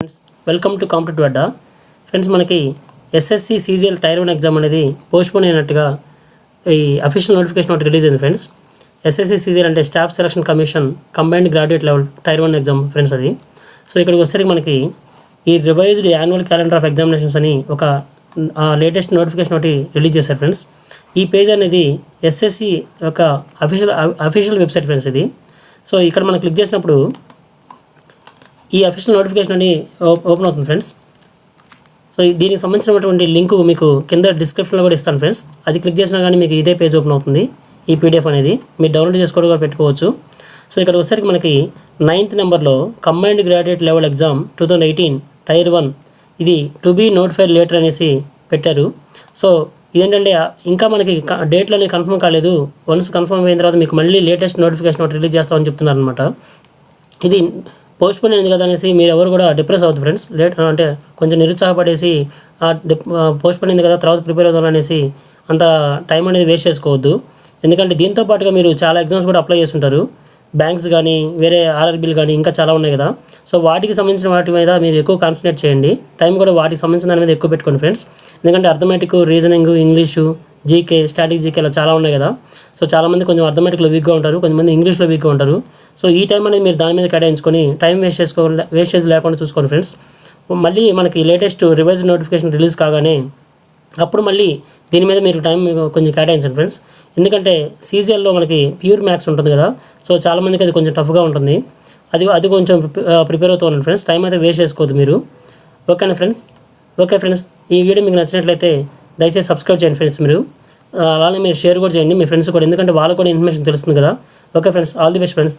Friends welcome to competitive Adda friends మనకి SSC CGL tier one exam అనేది postpone అయినట్టుగా ఈ అఫీషియల్ నోటిఫికేషన్ ఒకటి రిలీజ్ అయింది ఫ్రెండ్స్ ఎస్ఎస్సి సీజీఎల్ అంటే staff selection commission combined graduate level tier one exam friends అది. So ఇక్కడికి వచ్చేసరికి మనకి ఈ revised annual calendar of examinations అని ఒక లేటెస్ట్ నోటిఫికేషన్ ఒకటి రిలీజ్ చేశారు ఫ్రెండ్స్ ఈ పేజ్ అనేది ఎస్ఎస్సి యొక్క అఫీషియల్ అఫీషియల్ వెబ్సైట్ ఫ్రెండ్స్ ఇది. సో ఇక్కడ మనం క్లిక్ చేసినప్పుడు ఈ అఫీషియల్ నోటిఫికేషన్ అని ఓపెన్ అవుతుంది ఫ్రెండ్స్ సో దీనికి సంబంధించినటువంటి లింక్ మీకు కింద డిస్క్రిప్షన్లో కూడా ఇస్తాను ఫ్రెండ్స్ అది క్లిక్ చేసినా కానీ మీకు ఇదే పేజ్ ఓపెన్ అవుతుంది ఈ పీడిఎఫ్ అనేది. మీరు డౌన్లోడ్ చేసుకోవడం కూడా పెట్టుకోవచ్చు. సో ఇక్కడ వచ్చేసరికి మనకి నైన్త్ నెంబర్లో combined graduate level exam two thousand eighteen tier one ఇది టు బీ నోటిఫైడ్ లేటర్ అనేసి పెట్టారు. సో ఇదేంటంటే ఇంకా మనకి క- డేట్లు కన్ఫర్మ్ కాలేదు. వన్స్ కన్ఫర్మ్ అయిన తర్వాత మీకు మళ్ళీ లేటెస్ట్ నోటిఫికేషన్ ఒకటి రిలీజ్ చేస్తామని చెప్తున్నారు అనమాట ఇది పోస్ట్పోన్ అయింది కదా అనేసి మీరు ఎవరు కూడా డిప్రెస్ అవుతుంది ఫ్రెండ్స్ లేట్ అంటే కొంచెం నిరుత్సాహపడేసి పోస్ట్పోన్ పోస్ట్ అయింది కదా తర్వాత ప్రిపేర్ అవుదాం అనేసి అంత టైం అనేది వేస్ట్ చేసుకోవద్దు. ఎందుకంటే దీంతో పాటుగా మీరు చాలా ఎగ్జామ్స్ కూడా అప్లై చేస్తుంటారు. బ్యాంక్స్ కానీ వేరే ఆర్ఆర్బీలు కానీ ఇంకా చాలా ఉన్నాయి కదా. సో వాటికి సంబంధించిన వాటి మీద మీరు ఎక్కువ కాన్సన్ట్రేట్ చేయండి. టైం కూడా వాటికి సంబంధించిన దాని మీద ఎక్కువ పెట్టుకోండి ఫ్రెండ్స్ ఎందుకంటే arithmetic reasoning English GK static GK ఇలా చాలా ఉన్నాయి కదా. సో చాలామంది కొంచెం అర్థమెటిక్లో వీక్గా ఉంటారు. కొంతమంది ఇంగ్లీష్లో వీక్గా ఉంటారు. సో ఈ టైం అనేది మీరు దాని మీద కేటాయించుకొని టైం వేస్ట్ చేసుకో వేస్టేజ్ లేకుండా చూసుకోండి ఫ్రెండ్స్ మళ్ళీ మనకి లేటెస్ట్ రివైజ్ నోటిఫికేషన్ రిలీజ్ కాగానే అప్పుడు మళ్ళీ దీని మీద మీరు టైం కొంచెం కేటాయించండి ఫ్రెండ్స్ ఎందుకంటే సీజీఎల్లో మనకి ప్యూర్ మ్యాథ్స్ ఉంటుంది కదా సో చాలామందికి అది కొంచెం టఫ్గా ఉంటుంది. అది అది కొంచెం ప్రిపేర్ అవుతూ ఉండండి ఫ్రెండ్స్ టైం అయితే వేస్ట్ చేసుకోవద్దు మీరు. ఓకేనా ఫ్రెండ్స్ ఓకే ఫ్రెండ్స్ ఈ వీడియో మీకు నచ్చినట్లయితే దయచేసి సబ్స్క్రైబ్ చేయండి ఫ్రెండ్స్ మీరు. అలానే మీరు షేర్ కూడా చేయండి మీ ఫ్రెండ్స్ కూడా ఎందుకంటే వాళ్ళకు కూడా ఇన్ఫర్మేషన్ తెలుస్తుంది కదా. Okay friends all the best friends